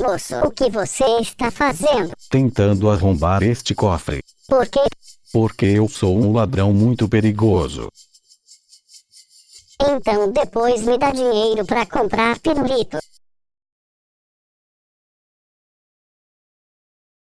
Moço, o que você está fazendo? Tentando arrombar este cofre. Por quê? Porque eu sou um ladrão muito perigoso. Então depois me dá dinheiro para comprar pirulito.